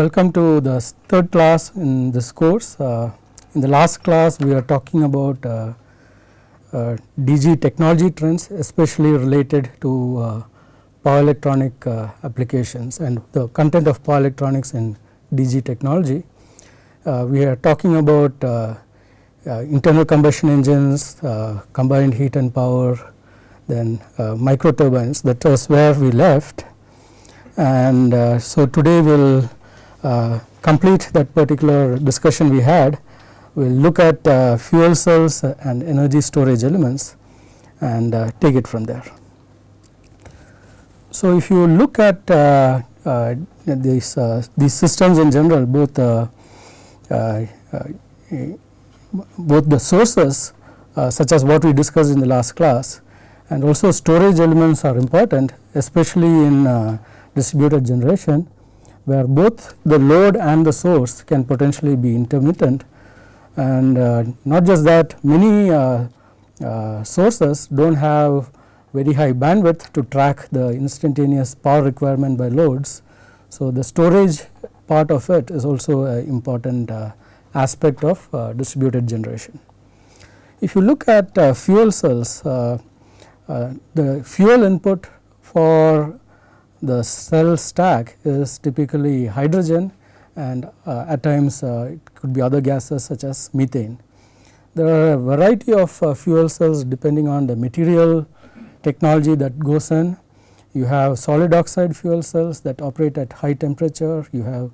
welcome to the third class in this course. Uh, in the last class we are talking about uh, uh, DG technology trends especially related to uh, power electronic uh, applications and the content of power electronics in DG technology. Uh, we are talking about internal combustion engines, combined heat and power, then micro turbines that was where we left and so today we will complete that particular discussion we had. We will look at uh, fuel cells and energy storage elements and uh, take it from there. So, if you look at uh, uh, these, these systems in general both both the sources such as what we discussed in the last class and also storage elements are important especially in distributed generation where both the load and the source can potentially be intermittent and uh, not just that many uh, uh, sources do not have very high bandwidth to track the instantaneous power requirement by loads. So, the storage part of it is also an important uh, aspect of uh, distributed generation. If you look at uh, fuel cells, the fuel input for the cell stack is typically hydrogen and uh, at times uh, it could be other gases such as methane. There are a variety of uh, fuel cells depending on the material technology that goes in. You have solid oxide fuel cells that operate at high temperature, you have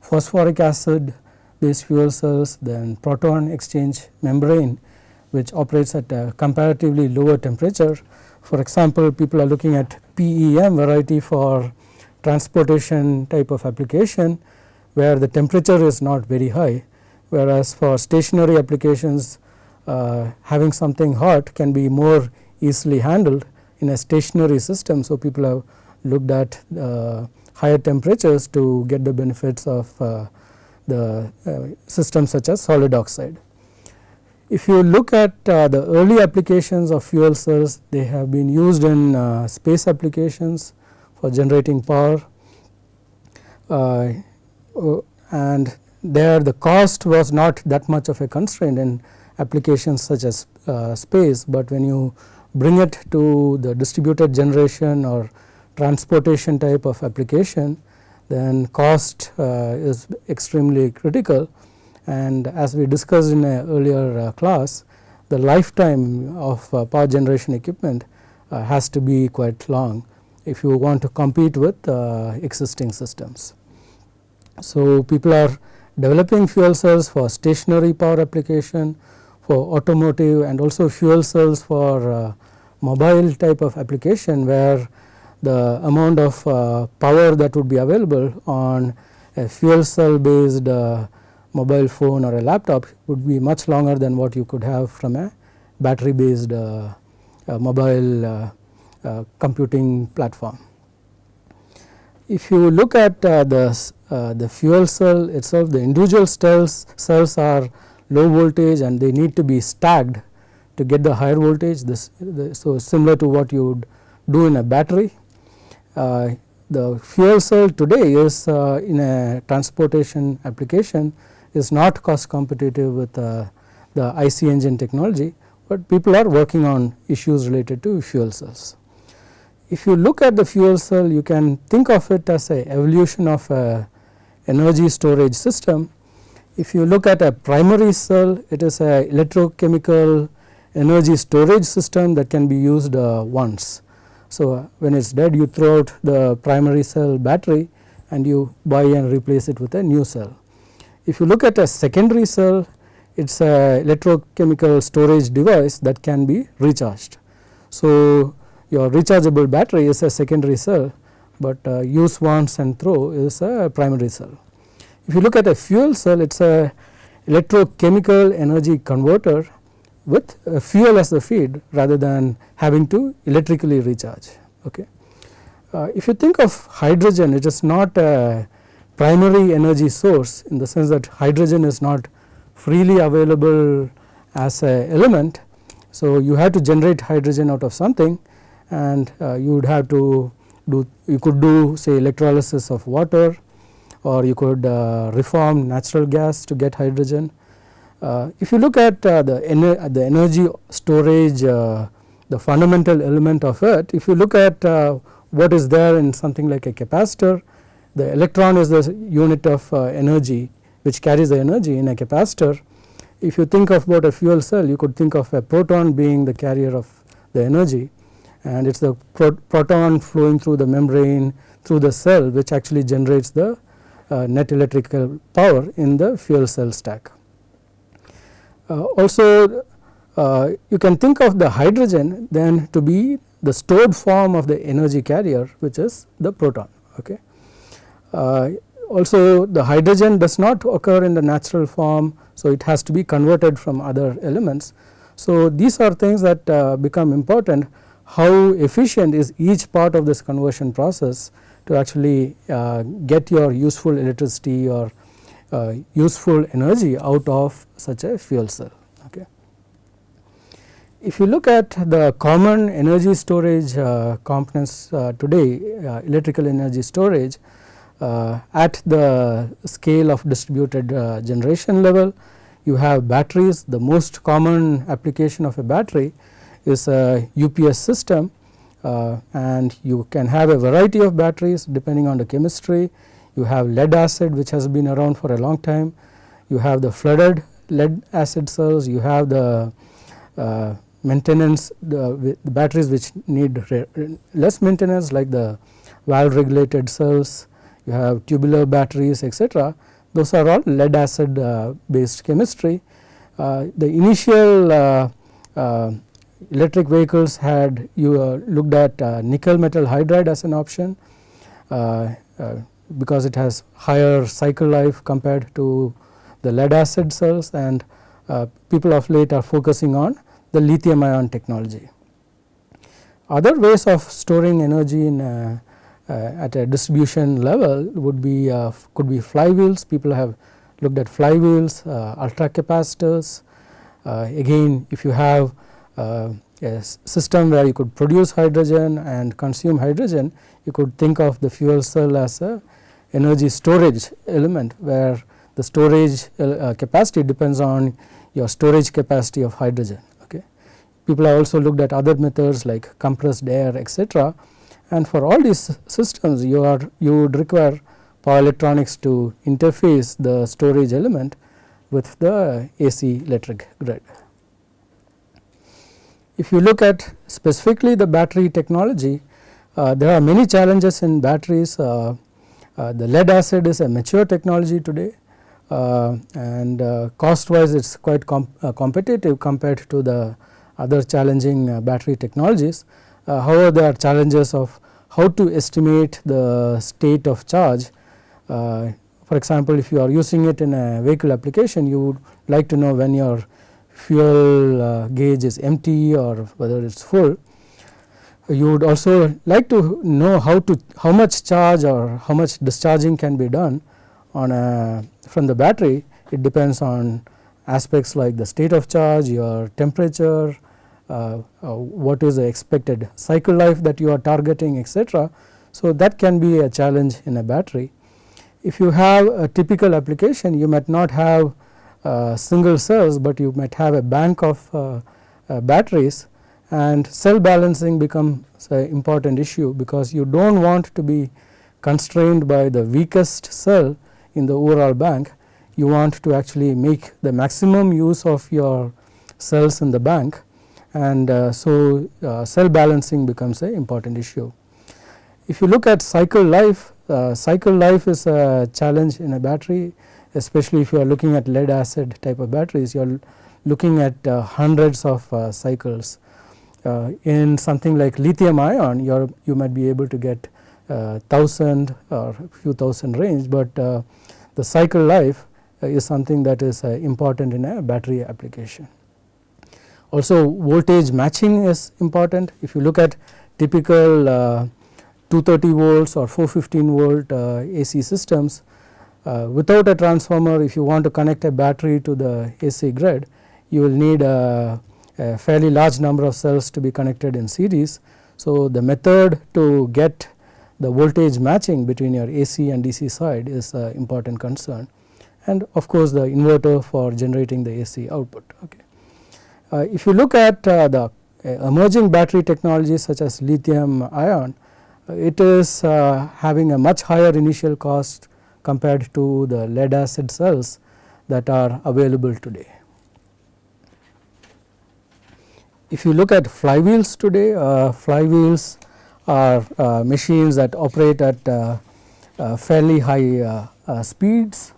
phosphoric acid based fuel cells, then proton exchange membrane which operates at a comparatively lower temperature. For example, people are looking at PEM variety for transportation type of application where the temperature is not very high whereas for stationary applications uh, having something hot can be more easily handled in a stationary system. So, people have looked at uh, higher temperatures to get the benefits of uh, the uh, systems such as solid oxide. If you look at uh, the early applications of fuel cells, they have been used in uh, space applications for generating power uh, uh, and there the cost was not that much of a constraint in applications such as uh, space, but when you bring it to the distributed generation or transportation type of application then cost uh, is extremely critical and as we discussed in a earlier uh, class the lifetime of uh, power generation equipment uh, has to be quite long if you want to compete with existing systems. So, people are developing fuel cells for stationary power application for automotive and also fuel cells for uh, mobile type of application where the amount of uh, power that would be available on a fuel cell based uh, mobile phone or a laptop would be much longer than what you could have from a battery based uh, uh, mobile uh, uh computing platform. If you look at uh, the, the fuel cell itself the individual cells, cells are low voltage and they need to be stacked to get the higher voltage this the, so similar to what you would do in a battery. the fuel cell today is in a transportation application is not cost competitive with uh, the IC engine technology, but people are working on issues related to fuel cells. If you look at the fuel cell you can think of it as a evolution of a energy storage system. If you look at a primary cell it is a electrochemical energy storage system that can be used uh, once. So, uh, when it is dead you throw out the primary cell battery and you buy and replace it with a new cell. If you look at a secondary cell, it is a electrochemical storage device that can be recharged. So, your rechargeable battery is a secondary cell, but uh, use once and throw is a primary cell. If you look at a fuel cell, it is a electrochemical energy converter with fuel as the feed rather than having to electrically recharge. Okay. Uh, if you think of hydrogen, it is not a primary energy source in the sense that hydrogen is not freely available as a element. So, you have to generate hydrogen out of something and uh, you would have to do you could do say electrolysis of water or you could uh, reform natural gas to get hydrogen. Uh, if you look at uh, the, ener the energy storage the fundamental element of it if you look at what is there in something like a capacitor the electron is the unit of energy which carries the energy in a capacitor. If you think of about a fuel cell you could think of a proton being the carrier of the energy and it is the pro proton flowing through the membrane through the cell which actually generates the uh, net electrical power in the fuel cell stack. Uh, also uh, you can think of the hydrogen then to be the stored form of the energy carrier which is the proton. Okay. Uh, also the hydrogen does not occur in the natural form so it has to be converted from other elements. So these are things that uh, become important how efficient is each part of this conversion process to actually uh, get your useful electricity or uh, useful energy out of such a fuel cell. Okay. If you look at the common energy storage uh, components uh, today electrical energy storage at the scale of distributed generation level you have batteries. The most common application of a battery is a UPS system uh, and you can have a variety of batteries depending on the chemistry. You have lead acid which has been around for a long time, you have the flooded lead acid cells, you have the uh, maintenance the, the, batteries which need less maintenance like the valve regulated cells, you have tubular batteries etc. Those are all lead acid uh, based chemistry. Uh, the initial uh, electric vehicles had you looked at nickel metal hydride as an option because it has higher cycle life compared to the lead acid cells and uh, people of late are focusing on the lithium ion technology. Other ways of storing energy in uh, Uh, at a distribution level would be uh, could be flywheels people have looked at flywheels uh, ultra capacitors again if you have uh, a system where you could produce hydrogen and consume hydrogen, you could think of the fuel cell as a energy storage element where the storage uh, capacity depends on your storage capacity of hydrogen. Okay. People have also looked at other methods like compressed air etc. and for all these systems you are you would require power electronics to interface the storage element with the AC electric grid. If you look at specifically the battery technology, uh, there are many challenges in batteries. Uh, uh, the lead acid is a mature technology today uh, and uh, cost wise it is quite uh, competitive compared to the other challenging battery technologies. However, there are challenges of how to estimate the state of charge. for example, if you are using it in a vehicle application you would like to know when your fuel uh, gauge is empty or whether it is full. You would also like to know how to how much charge or how much discharging can be done on a from the battery. It depends on aspects like the state of charge, your temperature, uh, uh, what is the expected cycle life that you are targeting etc. So, that can be a challenge in a battery. If you have a typical application you might not have uh, single cells, but you might have a bank of uh, uh, batteries and cell balancing becomes an important issue because you do not want to be constrained by the weakest cell in the overall bank. You want to actually make the maximum use of your cells in the bank and uh, so uh, cell balancing becomes an important issue. If you look at cycle life, uh, cycle life is a challenge in a battery especially if you are looking at lead acid type of batteries you are looking at uh, hundreds of uh, cycles. Uh, in something like lithium ion you are you might be able to get uh, thousand or few thousand range, but the cycle life is something that is important in a battery application. Also voltage matching is important if you look at typical 230 volts or 415 volt AC systems uh, without a transformer if you want to connect a battery to the AC grid you will need a, a, fairly large number of cells to be connected in series. So, the method to get the voltage matching between your AC and DC side is an important concern and of course, the inverter for generating the AC output. Okay. Uh, if you look at uh, the uh, emerging battery technologies such as lithium ion, uh, it is uh, having a much higher initial cost compared to the lead acid cells that are available today. If you look at flywheels today, uh, flywheels are machines that operate at fairly high speeds.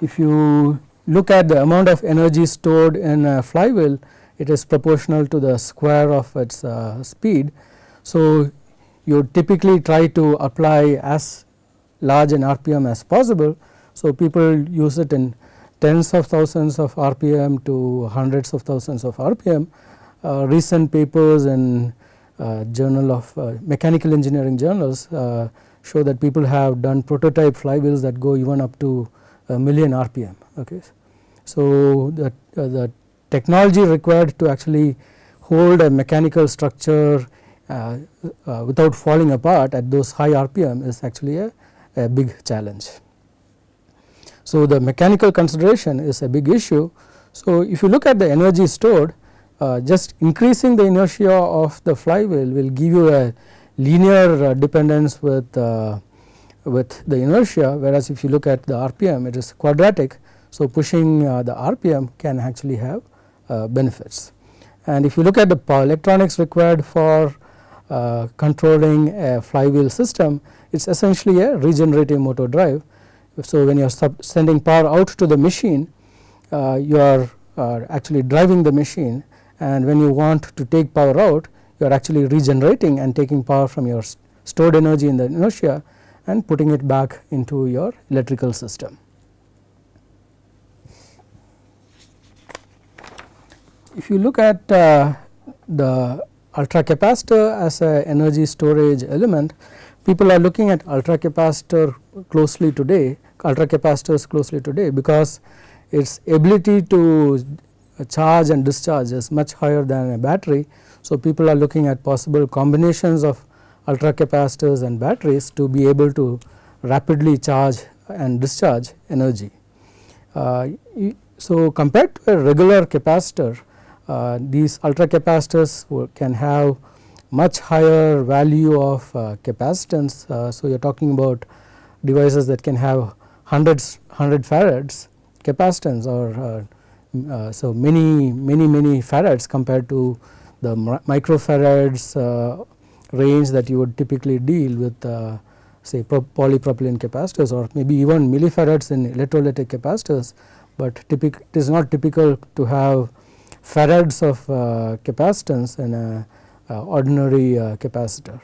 if you look at the amount of energy stored in a flywheel, it is proportional to the square of its speed. So, you typically try to apply as large an RPM as possible. So, people use it in tens of thousands of RPM to hundreds of thousands of RPM. Uh, recent papers in uh, journal of uh, mechanical engineering journals uh, show that people have done prototype flywheels that go even up to a million RPM. Okay. So, the, uh, the technology required to actually hold a mechanical structure uh, without falling apart at those high RPM is actually a, a big challenge. So, the mechanical consideration is a big issue. So, if you look at the energy stored uh, just increasing the inertia of the flywheel will give you a linear uh, dependence with uh, with the inertia whereas if you look at the RPM it is quadratic. So, pushing uh, the RPM can actually have uh, benefits. And if you look at the power electronics required for uh, controlling a flywheel system it is essentially a regenerative motor drive. So, when you are sending power out to the machine uh, you are actually driving the machine. And when you want to take power out you are actually regenerating and taking power from your stored energy in the inertia and putting it back into your electrical system. If you look at uh, the ultra capacitor as a energy storage element, people are looking at ultra capacitor closely today ultra capacitors closely today because its ability to charge and discharge is much higher than a battery. So, people are looking at possible combinations of ultra capacitors and batteries to be able to rapidly charge and discharge energy. Uh, so, compared to a regular capacitor uh, these ultra capacitors can have much higher value of uh, capacitance. Uh, so, you are talking about devices that can have hundreds 100 farads capacitance or uh, so many many many farads compared to the microfarads range that you would typically deal with uh, say polypropylene capacitors or maybe even millifarads in electrolytic capacitors, but it is not typical to have farads of uh, capacitance in a uh, ordinary capacitor.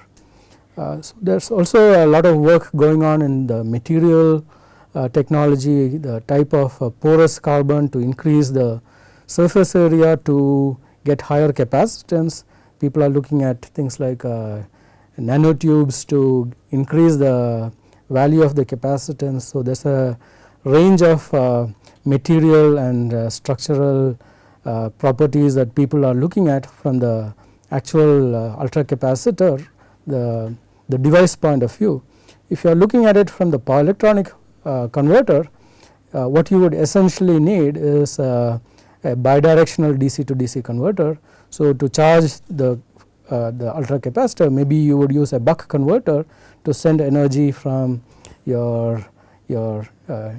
so, there is also a lot of work going on in the material uh, technology, the type of uh, porous carbon to increase the surface area to get higher capacitance. People are looking at things like uh, nanotubes to increase the value of the capacitance. So, there is a range of uh, material and uh, structural uh, properties that people are looking at from the actual ultra capacitor the, the device point of view. If you are looking at it from the power electronic uh, converter, uh, what you would essentially need is uh, a bidirectional DC to DC converter. So, to charge the uh, the ultra capacitor maybe you would use a buck converter to send energy from your your uh,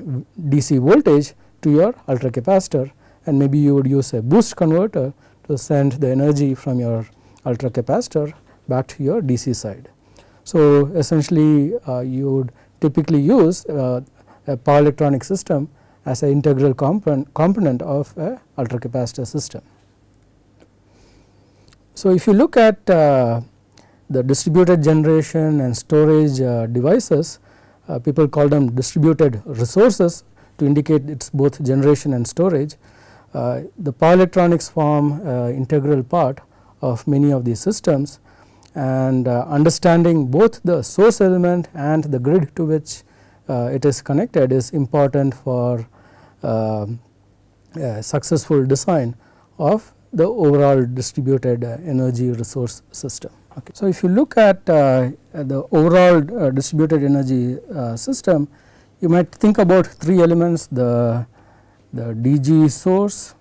DC voltage to your ultra capacitor and maybe you would use a boost converter to send the energy from your ultra capacitor back to your DC side. So, essentially uh, you would typically use uh, a power electronic system as an integral component, component of a ultracapacitor system. So, if you look at uh, the distributed generation and storage uh, devices, uh, people call them distributed resources to indicate it is both generation and storage. Uh, the power electronics form uh, integral part of many of these systems and uh, understanding both the source element and the grid to which it is connected is important for uh, successful design of the overall distributed energy resource system. Okay. So, if you look at uh, the overall uh, distributed energy uh, system, you might think about three elements the, the DG source,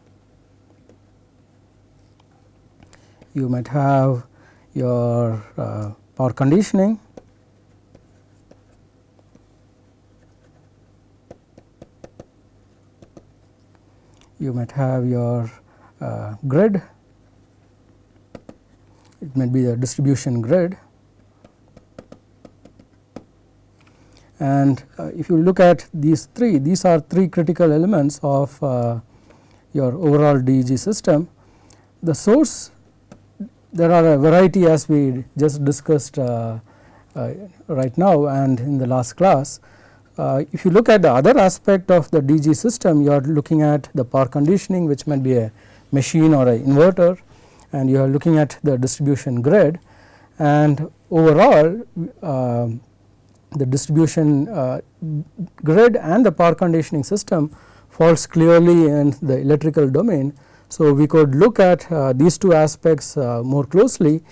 you might have your uh, power conditioning, you might have your uh, grid, it might be the distribution grid. And uh, if you look at these three, these are three critical elements of uh, your overall DEG system. The source, there are a variety as we just discussed uh, uh right now and in the last class. Uh, if you look at the other aspect of the DG system, you are looking at the power conditioning which might be a machine or an inverter and you are looking at the distribution grid and overall uh, the distribution uh, grid and the power conditioning system falls clearly in the electrical domain. So, we could look at uh, these two aspects uh, more closely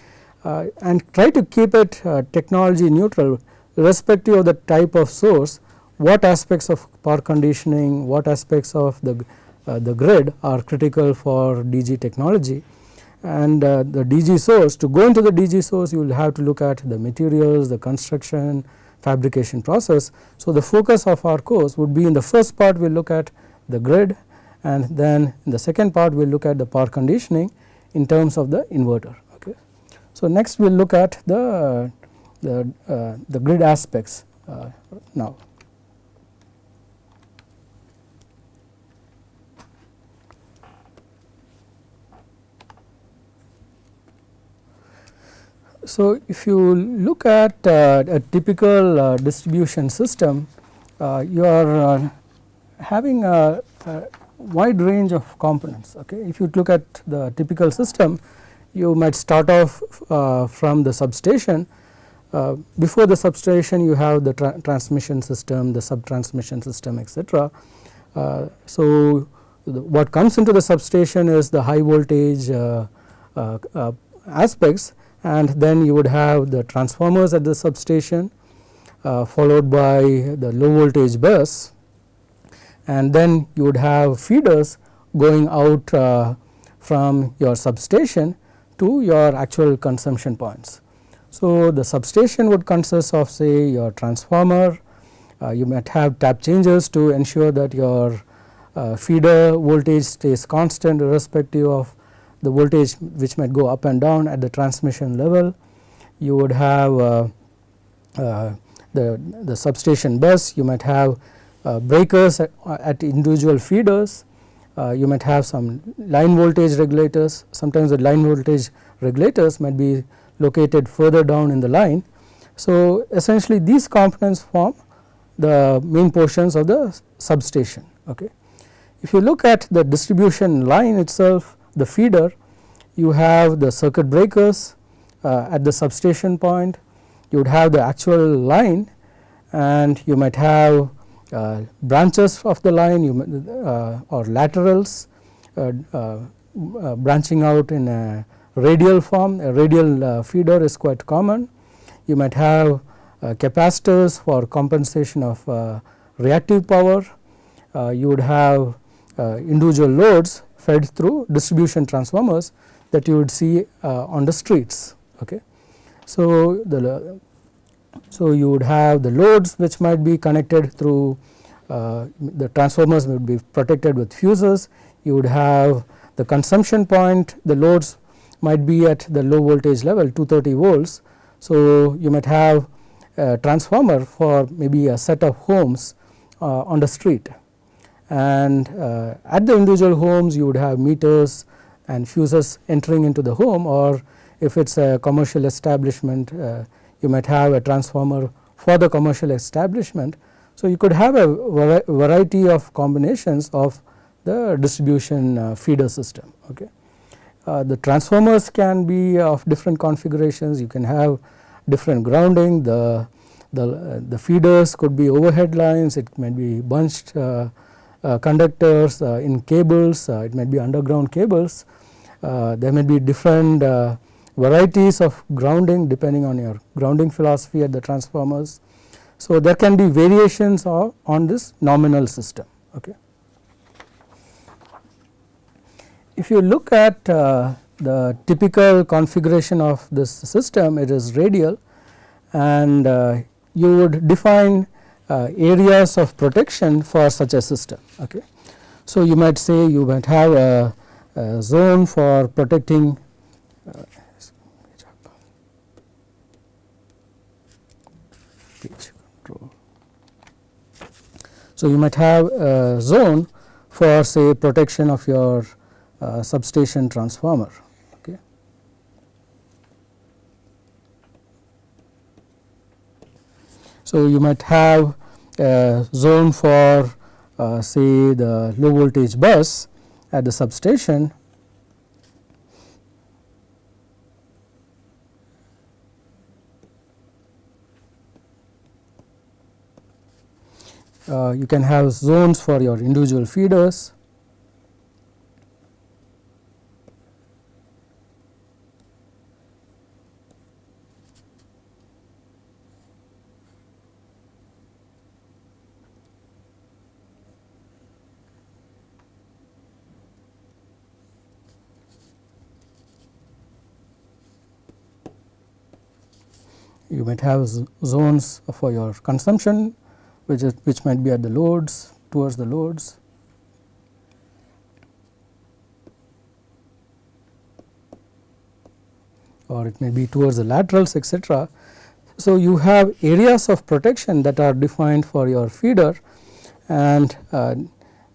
uh, and try to keep it uh, technology neutral irrespective of the type of source what aspects of power conditioning, what aspects of the, uh, the grid are critical for DG technology and the DG source to go into the DG source you will have to look at the materials, the construction, fabrication process. So, the focus of our course would be in the first part we will look at the grid and then in the second part we will look at the power conditioning in terms of the inverter. Okay. So, next we will look at the, the, uh, the grid aspects uh, now. So, if you look at uh, a typical uh, distribution system, uh, you are uh, having a, a, wide range of components. Okay. If you look at the typical system, you might start off uh, from the substation. Uh, before the substation, you have the tra transmission system, the sub transmission system, etc. so, the, what comes into the substation is the high voltage aspects and then you would have the transformers at the substation uh, followed by the low voltage bus and then you would have feeders going out uh, from your substation to your actual consumption points. So, the substation would consist of say your transformer, uh, you might have tap changers to ensure that your uh, feeder voltage stays constant irrespective of the voltage which might go up and down at the transmission level. You would have uh, uh, the, the substation bus, you might have uh, breakers at, at, individual feeders, uh, you might have some line voltage regulators, sometimes the line voltage regulators might be located further down in the line. So, essentially these components form the main portions of the substation. Okay. If you look at the distribution line itself, the feeder you have the circuit breakers uh, at the substation point you would have the actual line and you might have uh, branches of the line you uh, or laterals uh, uh, branching out in a radial form. A radial feeder is quite common. You might have capacitors for compensation of reactive power. You would have individual loads fed through distribution transformers that you would see uh, on the streets. Okay. So, the so you would have the loads which might be connected through uh, the transformers would be protected with fuses. You would have the consumption point the loads might be at the low voltage level 230 volts. So, you might have a transformer for maybe a set of homes uh, on the street and uh, at the individual homes you would have meters and fuses entering into the home or if it is a commercial establishment uh, you might have a transformer for the commercial establishment. So, you could have a variety of combinations of the distribution uh, feeder system. Okay. Uh, the transformers can be of different configurations you can have different grounding the the, uh, the feeders could be overhead lines it might be bunched uh, conductors uh, in cables, uh, it might be underground cables. there may be different varieties of grounding depending on your grounding philosophy at the transformers. So, there can be variations of, on this nominal system. Okay. If you look at uh, the typical configuration of this system it is radial and uh, you would define uh, areas of protection for such a system. Okay. So, you might say you might have a, a zone for protecting uh, So, you might have a zone for say protection of your uh, substation transformer. Okay. So, you might have a zone for uh, say the low voltage bus at the substation. Uh, you can have zones for your individual feeders you might have zones for your consumption which is which might be at the loads towards the loads. or it may be towards the laterals etc. So, you have areas of protection that are defined for your feeder and uh,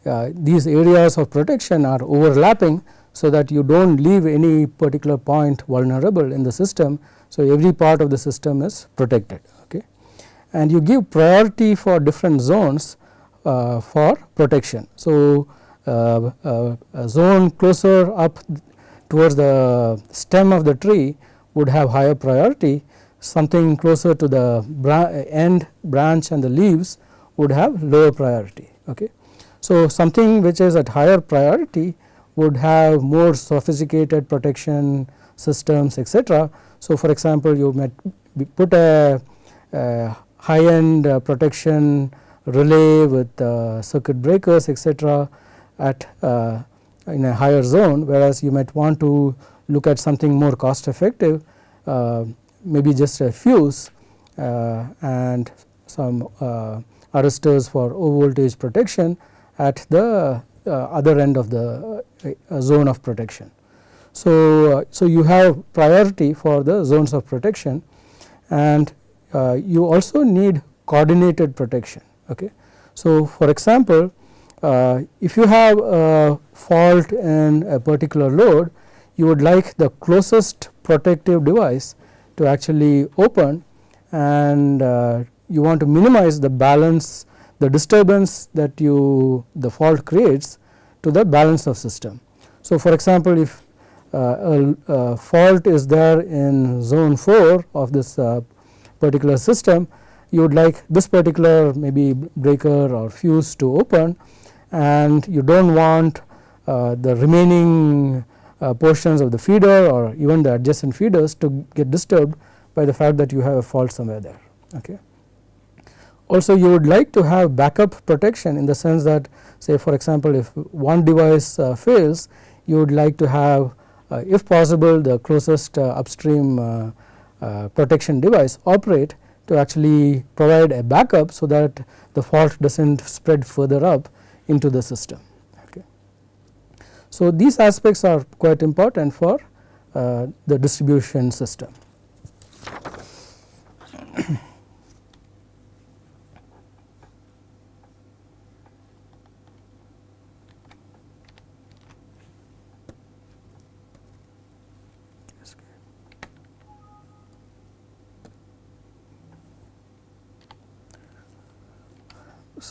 uh, these areas of protection are overlapping. So, that you do not leave any particular point vulnerable in the system. So, every part of the system is protected okay. and you give priority for different zones uh, for protection. So, uh, uh, a zone closer up towards the stem of the tree would have higher priority, something closer to the bra end branch and the leaves would have lower priority. Okay. So, something which is at higher priority would have more sophisticated protection systems etc. So, for example, you might put a, a high end uh, protection relay with uh, circuit breakers etc., at uh, in a higher zone whereas you might want to look at something more cost effective maybe just a fuse and some arresters for low voltage protection at the other end of the zone of protection. So, so you have priority for the zones of protection and uh, you also need coordinated protection. Okay. So, for example, uh, if you have a fault in a particular load, you would like the closest protective device to actually open and uh, you want to minimize the balance the disturbance that you the fault creates to the balance of system. So, for example, if uh, a, a, fault is there in zone 4 of this uh, particular system you would like this particular maybe breaker or fuse to open and you do not want uh, the remaining uh, portions of the feeder or even the adjacent feeders to get disturbed by the fact that you have a fault somewhere there. Okay. Also you would like to have backup protection in the sense that say for example, if one device uh, fails you would like to have uh, if possible the closest uh, upstream uh, uh, protection device operate to actually provide a backup so that the fault does not spread further up into the system. Okay. So, these aspects are quite important for the distribution system.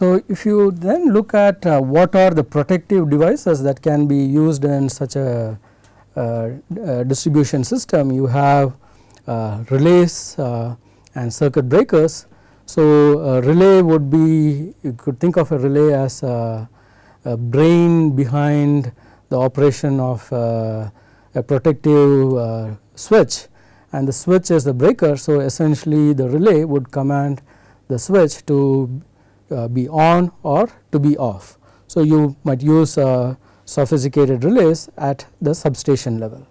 So, if you then look at uh, what are the protective devices that can be used in such a, uh, distribution system, you have uh, relays uh, and circuit breakers. So, a relay would be you could think of a relay as a, a brain behind the operation of uh, a protective switch and the switch is the breaker. So, essentially the relay would command the switch to uh, be on or to be off. So, you might use uh, sophisticated relays at the substation level.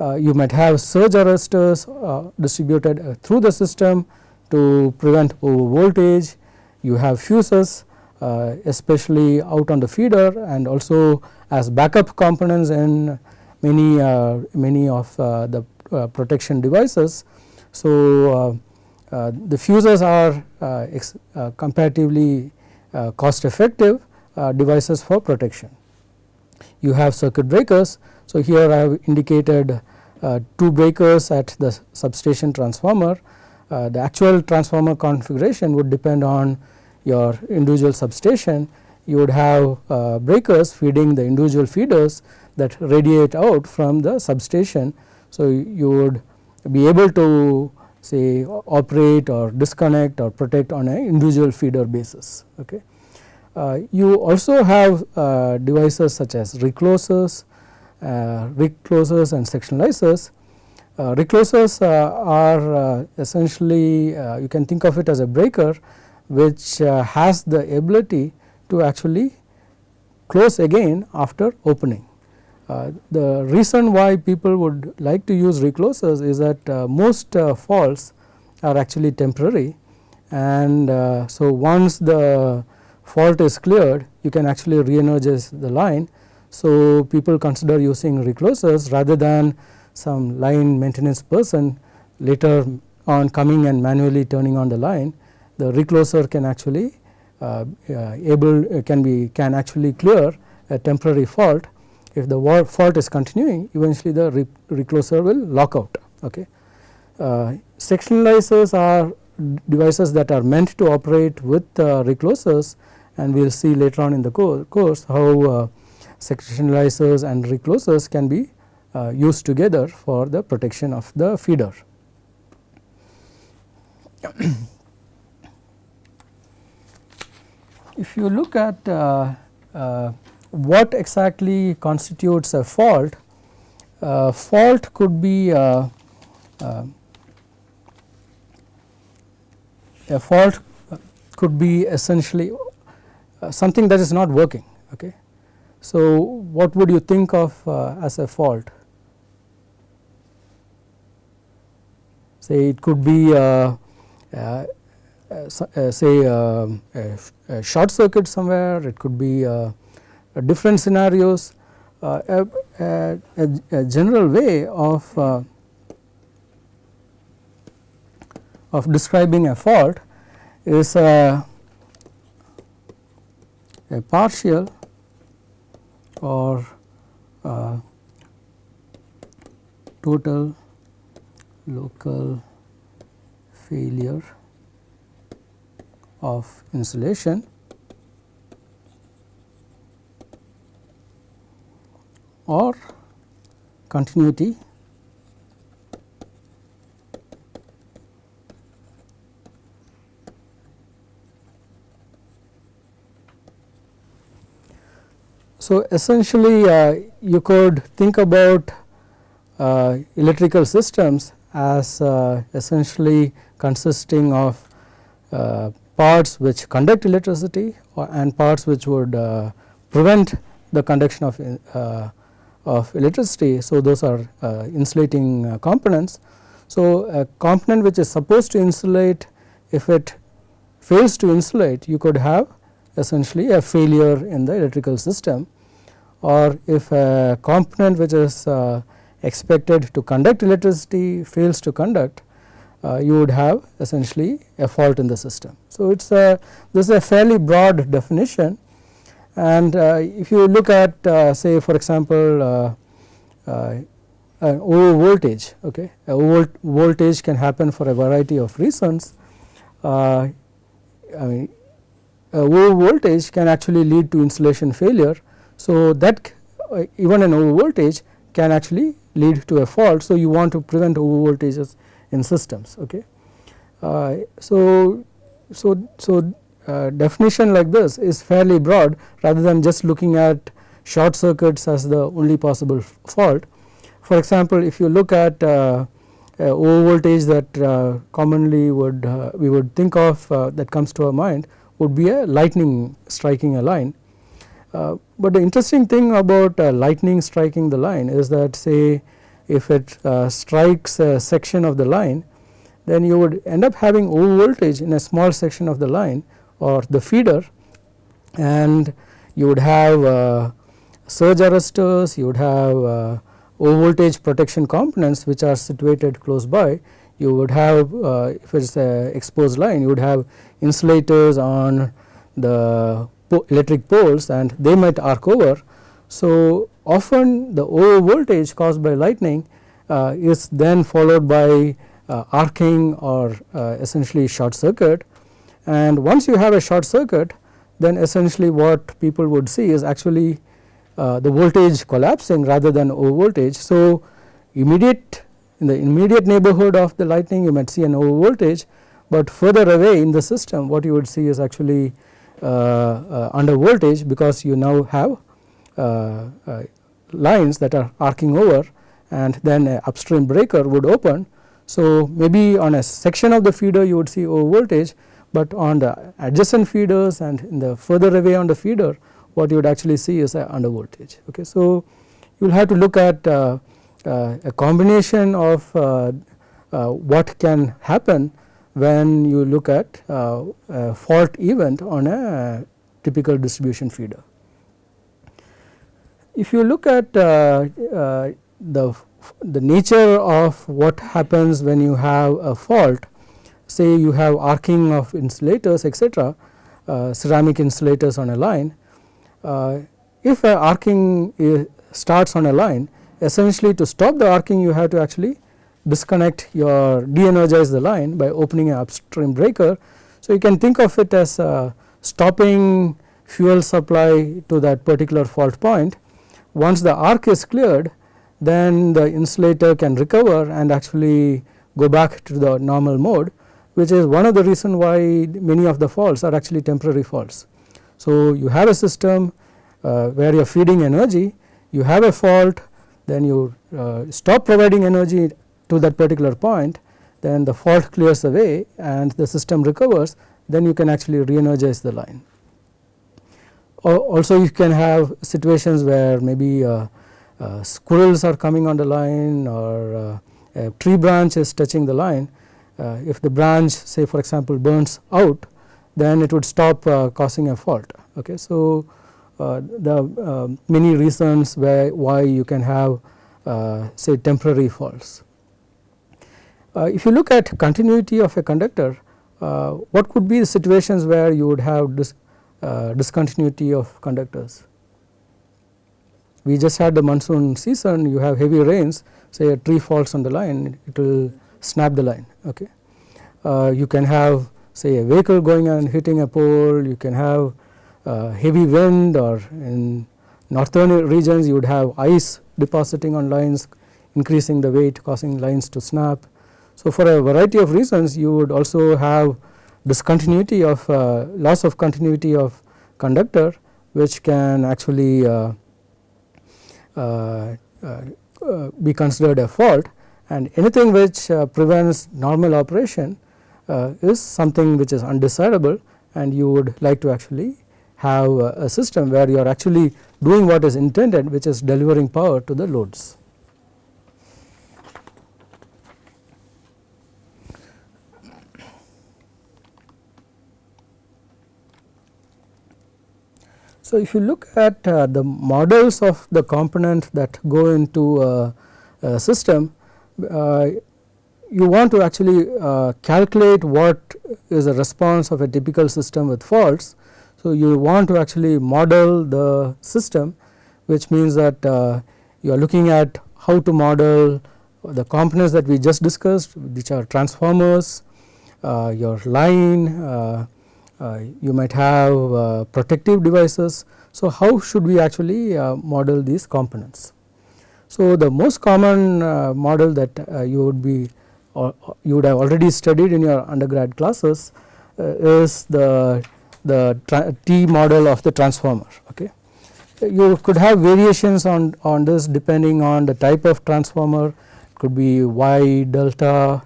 Uh, you might have surge arresters uh, distributed uh, through the system to prevent over voltage. You have fuses uh, especially out on the feeder and also as backup components in many many of the protection devices. So, the fuses are comparatively cost effective devices for protection. You have circuit breakers. So, here I have indicated uh, two breakers at the substation transformer. Uh, the actual transformer configuration would depend on your individual substation. You would have uh, breakers feeding the individual feeders that radiate out from the substation. So, you would be able to say operate or disconnect or protect on an individual feeder basis. Okay. Uh, you also have uh, devices such as reclosers, uh, reclosers and sectionalizers. Uh, reclosers uh, are essentially you can think of it as a breaker which has the ability to actually close again after opening. Uh, the reason why people would like to use reclosers is that uh, most uh, faults are actually temporary. And so once the fault is cleared you can actually re-energize the line. So, people consider using reclosers rather than some line maintenance person later on coming and manually turning on the line. The recloser can actually uh, uh, able uh, can be can actually clear a temporary fault if the fault is continuing eventually the re recloser will lock out. Okay. Uh, sectionalizers are devices that are meant to operate with uh, reclosers and we will see later on in the course how uh, sectionalizers and reclosers can be uh, used together for the protection of the feeder. if you look at uh, uh, what exactly constitutes a fault, uh, fault could be uh, uh, a fault could be essentially something that is not working. Okay. So, what would you think of uh, as a fault? Say it could be uh, uh, uh say um, a, short circuit somewhere, it could be uh, different scenarios. Uh, a, a, general way of of describing a fault is a, a partial or uh, total local failure of insulation or continuity. So, essentially uh, you could think about uh, electrical systems as uh, essentially consisting of uh, parts which conduct electricity and parts which would uh, prevent the conduction of, uh, of electricity. So, those are insulating components. So, a component which is supposed to insulate if it fails to insulate you could have essentially a failure in the electrical system or if a component which is uh, expected to conduct electricity fails to conduct uh, you would have essentially a fault in the system. So, it is a this is a fairly broad definition and uh, if you look at uh, say for example uh, uh, over voltage okay over voltage can happen for a variety of reasons I mean over voltage can actually lead to insulation failure. So, that uh, even an over voltage can actually lead to a fault. So, you want to prevent over voltages in systems. Okay. Uh, so, so, so uh, definition like this is fairly broad rather than just looking at short circuits as the only possible fault. For example, if you look at uh, over voltage that uh, commonly would uh, we would think of uh, that comes to our mind would be a lightning striking a line. but the interesting thing about lightning striking the line is that say if it strikes a section of the line then you would end up having over voltage in a small section of the line or the feeder and you would have uh, surge arresters, you would have uh, voltage protection components which are situated close by. You would have uh, if it is a exposed line you would have insulators on the po electric poles and they might arc over. So, often the over voltage caused by lightning uh, is then followed by uh, arcing or uh, essentially short circuit and once you have a short circuit then essentially what people would see is actually uh, the voltage collapsing rather than over voltage. So, immediate in the immediate neighborhood of the lightning you might see an over voltage, but further away in the system what you would see is actually uh, uh, under voltage because you now have uh, uh, lines that are arcing over and then a upstream breaker would open. So, maybe on a section of the feeder you would see over voltage, but on the adjacent feeders and in the further away on the feeder what you would actually see is a under voltage. Okay. So, you will have to look at uh, uh, a combination of uh, uh what can happen when you look at uh, a fault event on a typical distribution feeder. If you look at uh, the the nature of what happens when you have a fault say you have arcing of insulators etc., ceramic insulators on a line uh, if a arcing starts on a line essentially to stop the arcing you have to actually disconnect your de-energize the line by opening an upstream breaker. So, you can think of it as uh, stopping fuel supply to that particular fault point. Once the arc is cleared then the insulator can recover and actually go back to the normal mode which is one of the reason why many of the faults are actually temporary faults. So, you have a system uh, where you are feeding energy, you have a fault, then you uh, stop providing energy to that particular point, then the fault clears away and the system recovers, then you can actually re-energize the line. Also you can have situations where maybe uh, uh, squirrels are coming on the line or uh, a tree branch is touching the line. Uh, if the branch say for example burns out then it would stop uh, causing a fault. Okay. So, uh, the many reasons where why you can have say temporary faults. if you look at continuity of a conductor, what could be the situations where you would have dis, discontinuity of conductors? We just had the monsoon season, you have heavy rains, say a tree falls on the line, it will snap the line. Okay. Uh, you can have say a vehicle going and hitting a pole, you can have uh, heavy wind or in northern regions you would have ice depositing on lines increasing the weight causing lines to snap. So, for a variety of reasons you would also have discontinuity of uh, loss of continuity of conductor which can actually uh, uh, uh be considered a fault and anything which uh, prevents normal operation uh, is something which is undesirable and you would like to actually have a system where you are actually doing what is intended which is delivering power to the loads. So, if you look at uh, the models of the component that go into a, system, uh, you want to actually uh, calculate what is the response of a typical system with faults. So, you want to actually model the system which means that uh, you are looking at how to model the components that we just discussed which are transformers, uh, your line, uh, uh, you might have uh, protective devices. So, how should we actually model these components? So, the most common model that you would be or you would have already studied in your undergrad classes uh, is the the T model of the transformer. Okay. you could have variations on, on this depending on the type of transformer it could be Y delta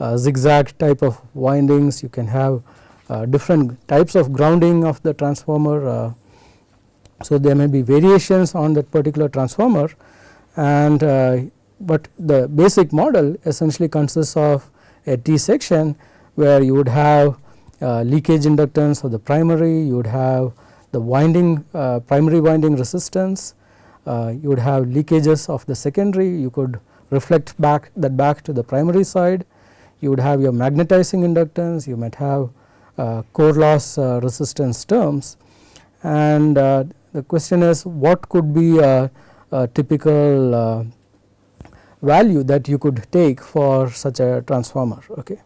uh, zigzag type of windings you can have uh, different types of grounding of the transformer. Uh, so, there may be variations on that particular transformer and uh, but the basic model essentially consists of a T section where you would have uh, leakage inductance of the primary, you would have the winding uh, primary winding resistance, uh, you would have leakages of the secondary, you could reflect back that back to the primary side, you would have your magnetizing inductance, you might have uh, core loss uh, resistance terms. And the question is what could be typical uh, value that you could take for such a transformer. Okay.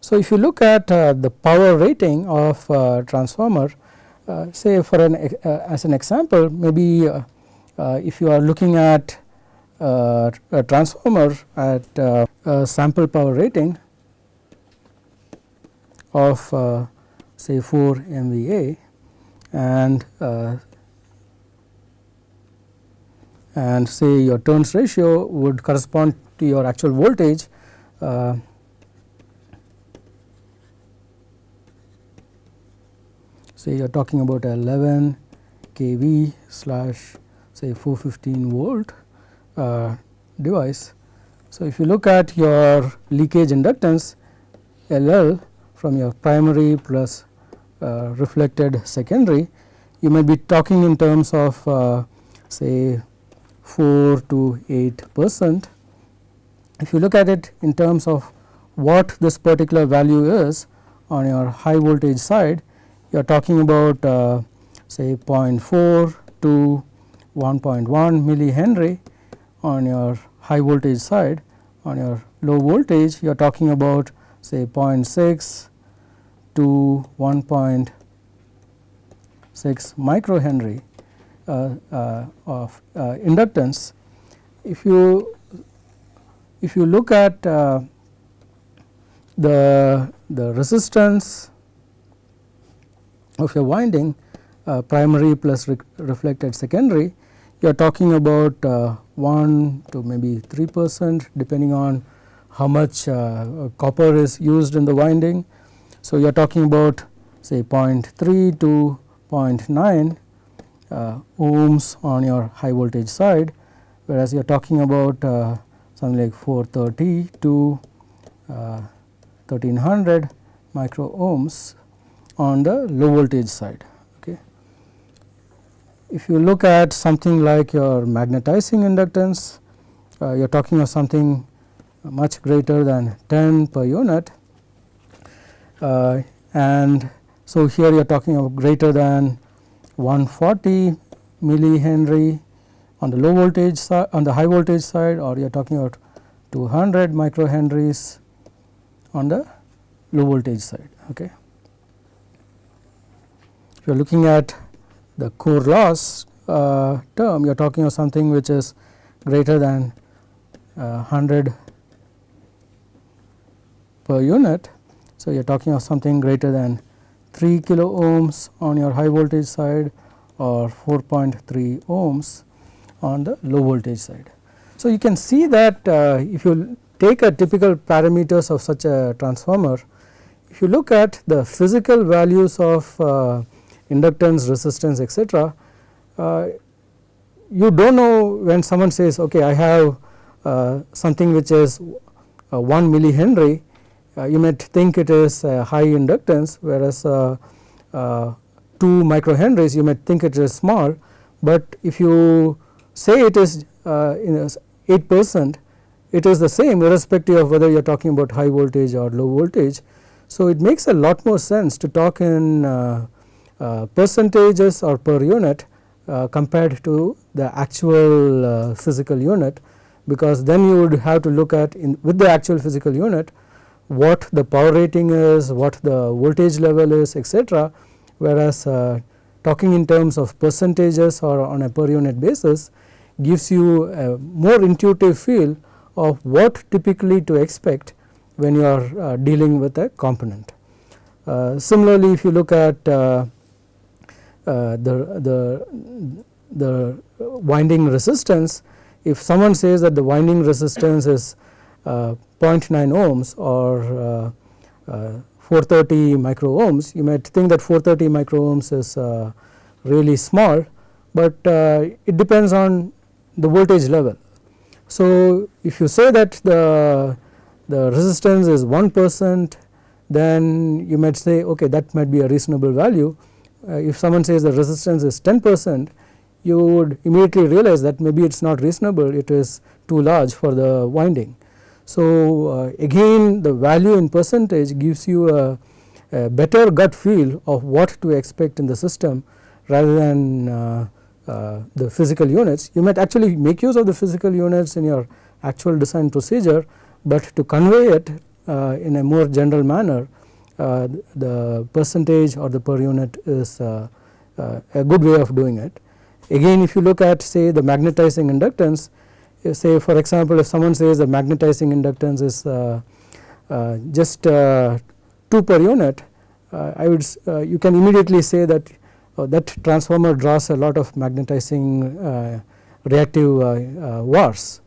So, if you look at the power rating of transformer uh, say for an uh, as an example maybe uh, if you are looking at a transformer at a sample power rating of say 4 MVA and and say your turns ratio would correspond to your actual voltage uh, say you are talking about 11 kV slash say 415 volt uh, device. So, if you look at your leakage inductance LL from your primary plus uh, reflected secondary, you may be talking in terms of uh, say 4 to 8 percent. If you look at it in terms of what this particular value is on your high voltage side, you are talking about uh, say 0.4 to 1.1 millihenry on your high voltage side on your low voltage you are talking about say 0.6 to 1.6 microhenry of uh, inductance. If you if you look at uh, the the resistance of your winding uh, primary plus re reflected secondary you are talking about uh, 1 to maybe 3 percent depending on how much uh, copper is used in the winding. So, you are talking about say 0.3 to 0.9 uh, ohms on your high voltage side whereas you are talking about uh, something like 430 to 1300 uh, micro ohms on the low voltage side. Okay. If you look at something like your magnetizing inductance, uh, you are talking of something much greater than 10 per unit uh, and so here you are talking of greater than 140 millihenry on the low voltage side on the high voltage side or you are talking about 200 microhenries on the low voltage side. Okay If you are looking at the core loss uh, term you are talking of something which is greater than uh, 100 per unit. So, you are talking of something greater than 3 kilo ohms on your high voltage side or 4.3 ohms on the low voltage side. So, you can see that uh, if you take a typical parameters of such a transformer, if you look at the physical values of uh, inductance, resistance etc. Uh, you do not know when someone says okay I have uh, something which is uh, 1 millihenry uh, you might think it is high inductance whereas uh, uh, 2 microhenries you might think it is small, but if you say it is 8 percent it is the same irrespective of whether you are talking about high voltage or low voltage. So, it makes a lot more sense to talk in uh, percentages or per unit uh, compared to the actual uh, physical unit because then you would have to look at in with the actual physical unit what the power rating is, what the voltage level is etc. whereas uh, talking in terms of percentages or on a per unit basis gives you a more intuitive feel of what typically to expect when you are uh, dealing with a component. Uh, similarly, if you look at uh, the, the the winding resistance if someone says that the winding resistance is uh, 0.9 ohms or uh, uh, 430 micro ohms you might think that 430 micro ohms is uh, really small, but uh, it depends on the voltage level. So, if you say that the, the resistance is 1 percent then you might say okay that might be a reasonable value. Uh, if someone says the resistance is 10 percent you would immediately realize that maybe it is not reasonable it is too large for the winding. So, uh, again the value in percentage gives you a, a, better gut feel of what to expect in the system rather than uh, uh, the physical units. You might actually make use of the physical units in your actual design procedure, but to convey it uh, in a more general manner uh, the percentage or the per unit is uh, a good way of doing it. Again if you look at say the magnetizing inductance say for example if someone says the magnetizing inductance is uh, uh, just uh, 2 per unit uh, I would uh, you can immediately say that uh, that transformer draws a lot of magnetizing reactive VARs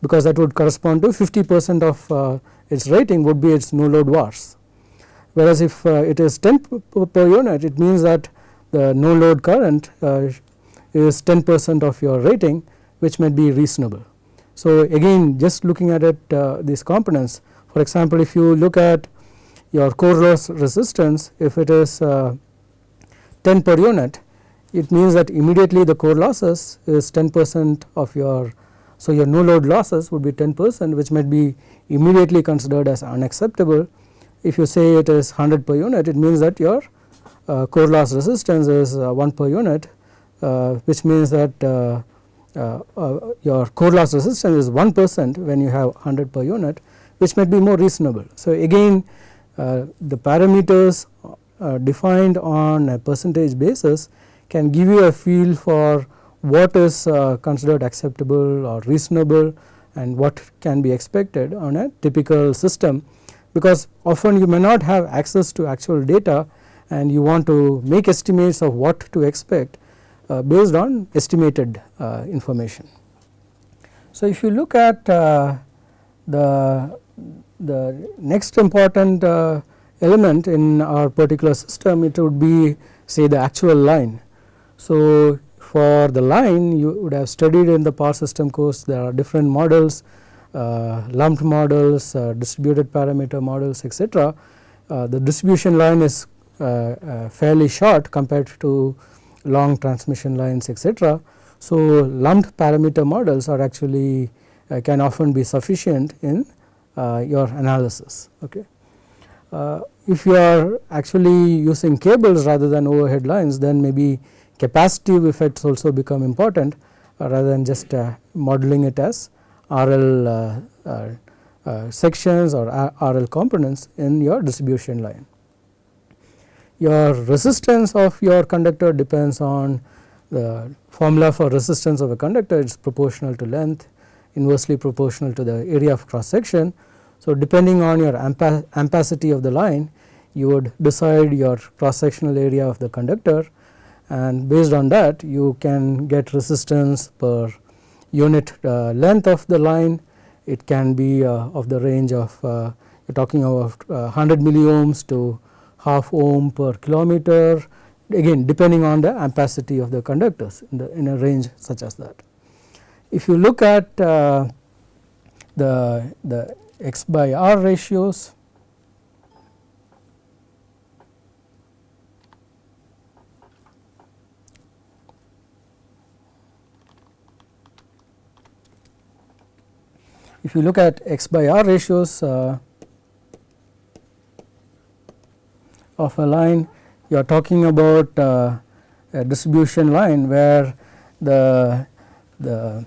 because that would correspond to 50 percent of its rating would be its no load VARs. Whereas if it is 10 per unit it means that the no load current is 10 percent of your rating which might be reasonable. So, again just looking at it uh, these components for example, if you look at your core loss resistance if it is uh, 10 per unit it means that immediately the core losses is 10 percent of your so your no load losses would be 10 percent which might be immediately considered as unacceptable. If you say it is 100 per unit it means that your uh, core loss resistance is uh, 1 per unit uh, which means that uh, your core loss resistance is 1 percent when you have 100 per unit which might be more reasonable. So, again uh, the parameters defined on a percentage basis can give you a feel for what is considered acceptable or reasonable and what can be expected on a typical system because often you may not have access to actual data and you want to make estimates of what to expect uh, based on estimated uh, information. So, if you look at uh, the, the next important element in our particular system it would be say the actual line. So, for the line you would have studied in the power system course there are different models uh, lumped models, uh, distributed parameter models etc. Uh, the distribution line is fairly short compared to long transmission lines etc. So, lumped parameter models are actually uh, can often be sufficient in uh, your analysis. Okay. Uh, if you are actually using cables rather than overhead lines then maybe capacitive effects also become important uh, rather than just uh, modeling it as RL uh, sections or RL components in your distribution line your resistance of your conductor depends on the formula for resistance of a conductor. It is proportional to length inversely proportional to the area of cross section. So, depending on your ampacity of the line you would decide your cross sectional area of the conductor. And based on that you can get resistance per unit uh, length of the line. It can be uh, of the range of uh, you are talking of 100 uh, milliohms to half ohm per kilometer again depending on the ampacity of the conductors in, the, in a range such as that. If you look at uh, the, the x by r ratios if you look at x by r ratios uh, of a line you are talking about uh, a distribution line where the the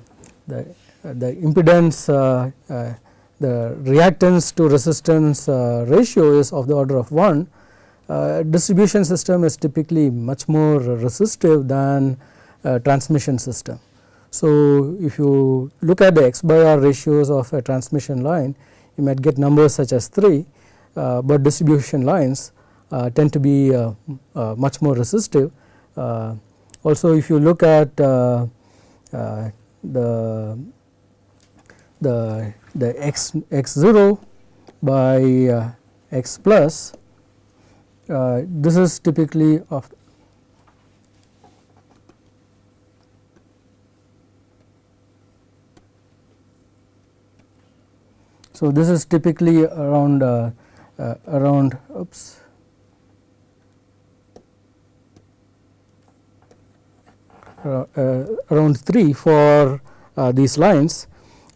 the, the impedance uh, uh, the reactance to resistance uh, ratio is of the order of 1 uh, distribution system is typically much more resistive than transmission system. So, if you look at the x by r ratios of a transmission line you might get numbers such as 3, uh, but distribution lines uh, tend to be uh, uh, much more resistive. Also if you look at uh, uh, the the the x x 0 by uh, x plus uh, this is typically of So, this is typically around uh, uh, around oops uh, uh Uh, uh, around 3 for uh, these lines.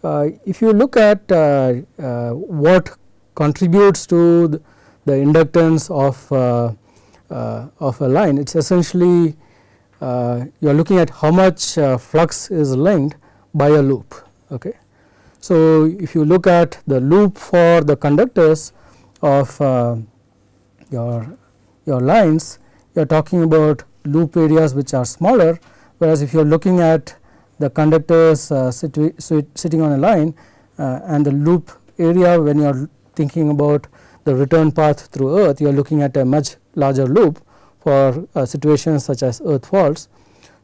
Uh, if you look at uh, what contributes to the, the inductance of of a line, it is essentially you are looking at how much flux is linked by a loop. Okay. So, if you look at the loop for the conductors of uh, your your lines you are talking about loop areas which are smaller whereas if you are looking at the conductors uh, sitting on a line uh, and the loop area when you are thinking about the return path through earth you are looking at a much larger loop for uh, situations such as earth faults.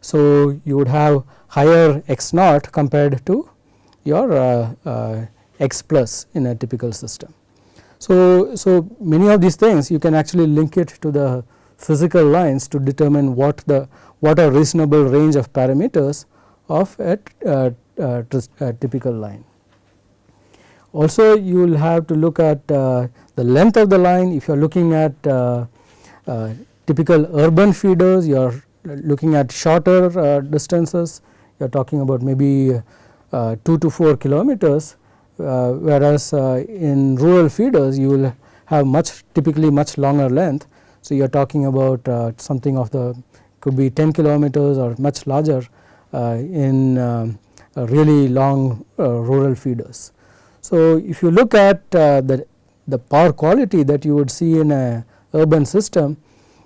So, you would have higher x naught compared to your uh, uh, x plus in a typical system. So, so many of these things you can actually link it to the physical lines to determine what the what are reasonable range of parameters of a, uh, uh, a typical line. Also you will have to look at uh, the length of the line if you are looking at uh, typical urban feeders you are looking at shorter distances you are talking about maybe uh, 2 to 4 kilometers uh, whereas uh, in rural feeders you will have much typically much longer length. So, you are talking about something of the could be 10 kilometers or much larger uh, in uh, really long uh, rural feeders. So, if you look at the, the power quality that you would see in a urban system,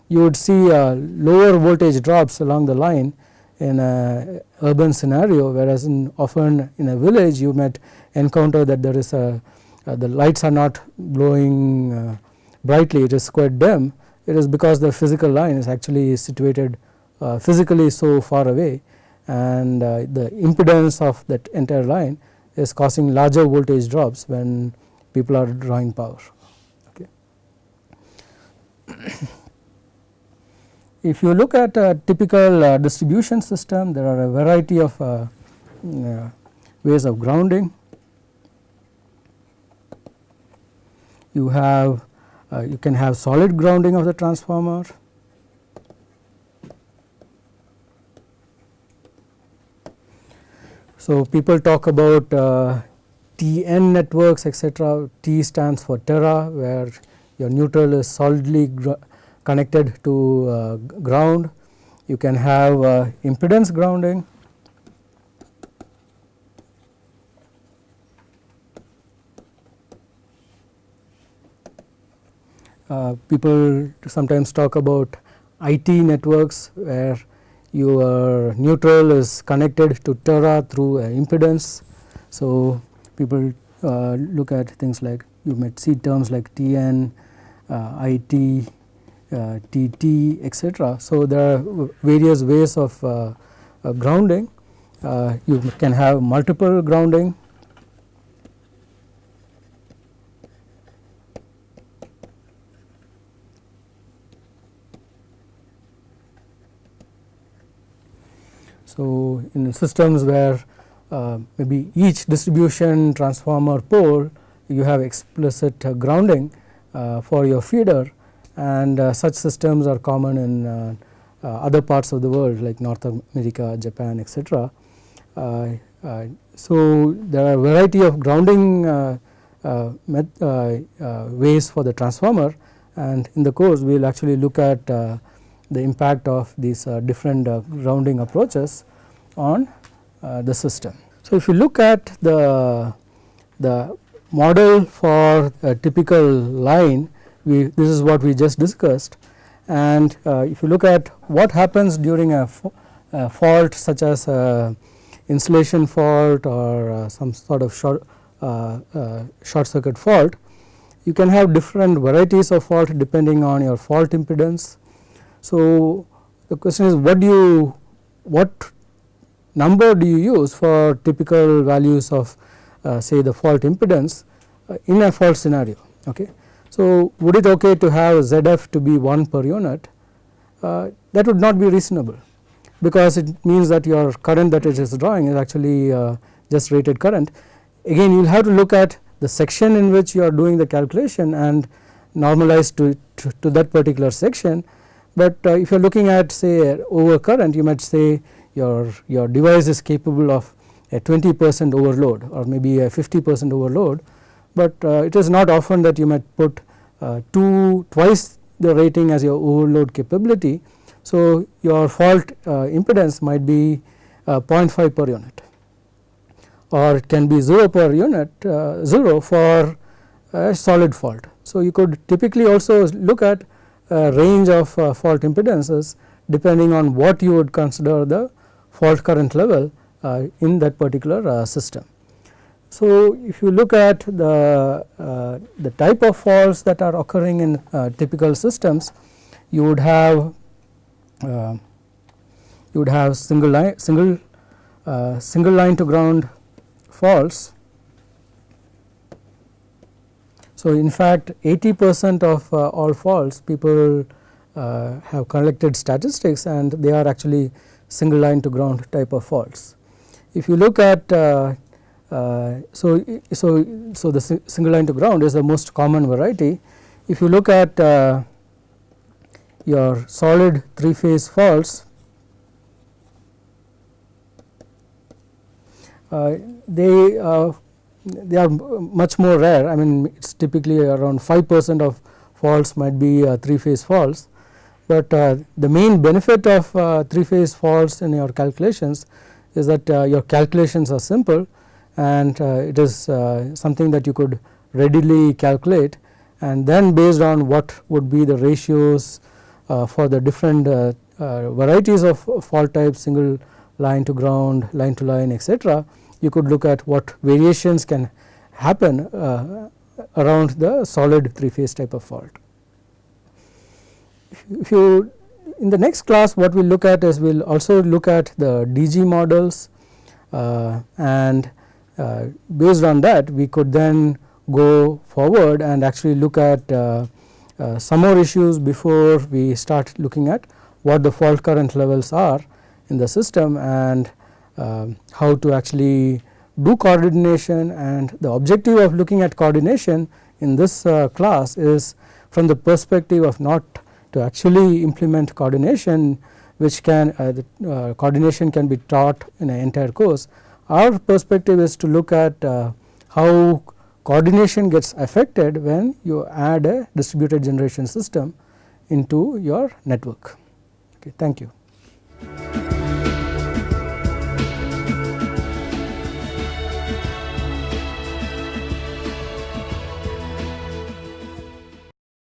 you would see lower voltage drops along the line in a urban scenario whereas in often in a village you might encounter that there is a uh, the lights are not glowing uh, brightly it is quite dim it is because the physical line is actually situated uh, physically so far away and uh, the impedance of that entire line is causing larger voltage drops when people are drawing power. Okay. If you look at a typical uh, distribution system, there are a variety of uh, uh, ways of grounding. You have uh, you can have solid grounding of the transformer. So, people talk about uh, TN networks etc. T stands for terra where your neutral is solidly connected to uh, ground. You can have uh, impedance grounding. People sometimes talk about IT networks where your neutral is connected to Terra through impedance. So, people uh, look at things like you might see terms like TN, uh, IT, TT uh, etc. So, there are various ways of uh, uh, grounding you can have multiple grounding So, in systems where uh, maybe each distribution transformer pole you have explicit uh, grounding uh, for your feeder and uh, such systems are common in uh, uh, other parts of the world like North America, Japan etc. so, there are variety of grounding ways for the transformer and in the course we will actually look at the impact of these different grounding approaches on the system. So, if you look at the, the model for a typical line we this is what we just discussed and uh, if you look at what happens during a, a fault such as insulation fault or uh, some sort of short, uh, uh, short circuit fault you can have different varieties of fault depending on your fault impedance. So, the question is what do you what number do you use for typical values of uh, say the fault impedance uh, in a fault scenario. Okay. So, would it okay to have ZF to be 1 per unit uh, that would not be reasonable because it means that your current that it is drawing is actually uh, just rated current. Again you will have to look at the section in which you are doing the calculation and normalize to, to, to that particular section. But uh, if you are looking at say over current you might say your, your device is capable of a 20 percent overload or maybe a 50 percent overload, but uh, it is not often that you might put uh, two twice the rating as your overload capability. So, your fault uh, impedance might be uh, 0.5 per unit or it can be 0 per unit uh, 0 for a solid fault. So, you could typically also look at range of uh, fault impedances depending on what you would consider the fault current level uh, in that particular uh, system. So, if you look at the, uh, the type of faults that are occurring in uh, typical systems, you would have uh, you would have single line single single line to ground faults. So, in fact 80 percent of uh, all faults people uh, have collected statistics and they are actually single line to ground type of faults. If you look at uh, uh, so, so, so the single line to ground is the most common variety. If you look at uh, your solid three phase faults, uh, they they are much more rare. I mean, it is typically around 5 percent of faults might be uh, three phase faults, but uh, the main benefit of three phase faults in your calculations is that your calculations are simple and uh, it is uh, something that you could readily calculate and then based on what would be the ratios uh, for the different varieties of fault types single line to ground, line to line etc. You could look at what variations can happen uh, around the solid three phase type of fault. If you in the next class what we will look at is we will also look at the DG models uh, and uh, based on that we could then go forward and actually look at uh, uh, some more issues before we start looking at what the fault current levels are in the system and how to actually do coordination and the objective of looking at coordination in this uh, class is from the perspective of not to actually implement coordination which can uh, the, uh, coordination can be taught in an entire course, our perspective is to look at uh, how coordination gets affected when you add a distributed generation system into your network. Okay, thank you.